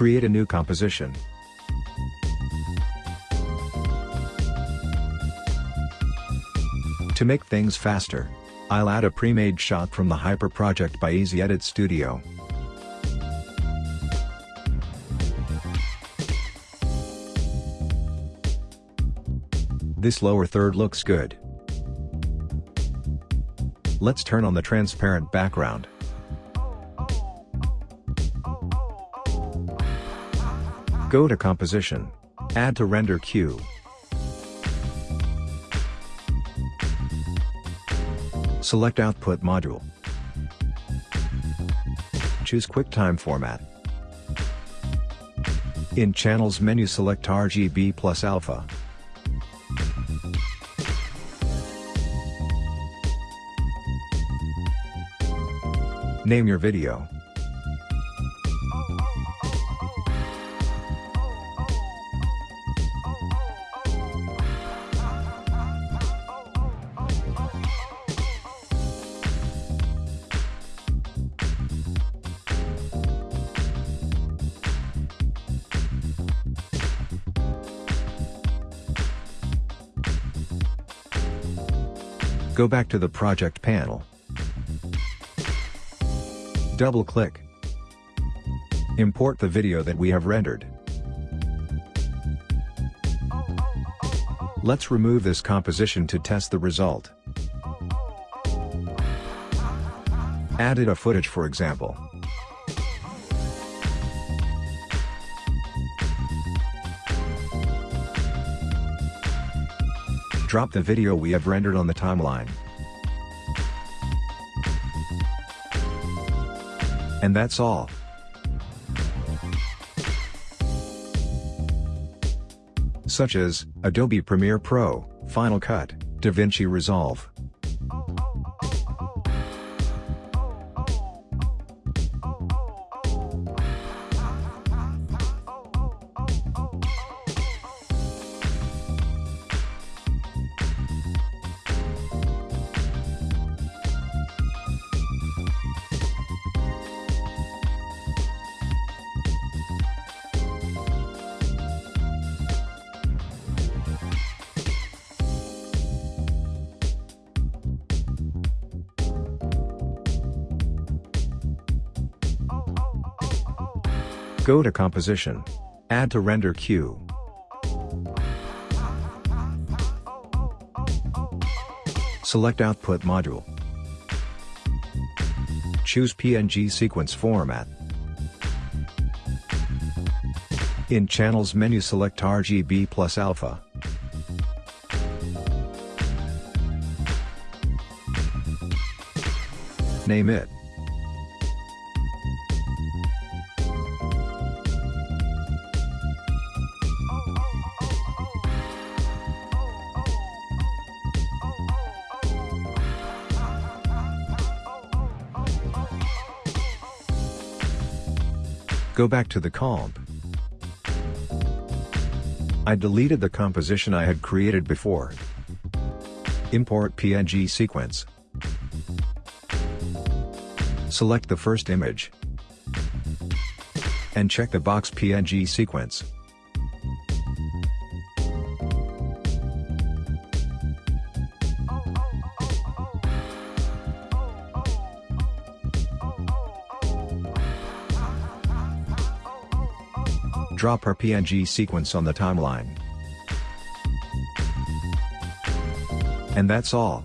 Create a new composition. To make things faster, I'll add a pre-made shot from the Hyper project by Easy Edit Studio. This lower third looks good. Let's turn on the transparent background. Go to Composition. Add to Render Queue. Select Output Module. Choose QuickTime format. In Channels menu select RGB plus Alpha. Name your video. Go back to the project panel. Double-click. Import the video that we have rendered. Let's remove this composition to test the result. Added a footage for example. Drop the video we have rendered on the timeline. And that's all. Such as, Adobe Premiere Pro, Final Cut, DaVinci Resolve. Go to Composition. Add to Render Queue. Select Output Module. Choose PNG Sequence Format. In Channels menu select RGB plus Alpha. Name it. Go back to the comp. I deleted the composition I had created before. Import PNG sequence. Select the first image. And check the box PNG sequence. Drop our PNG sequence on the timeline. And that's all.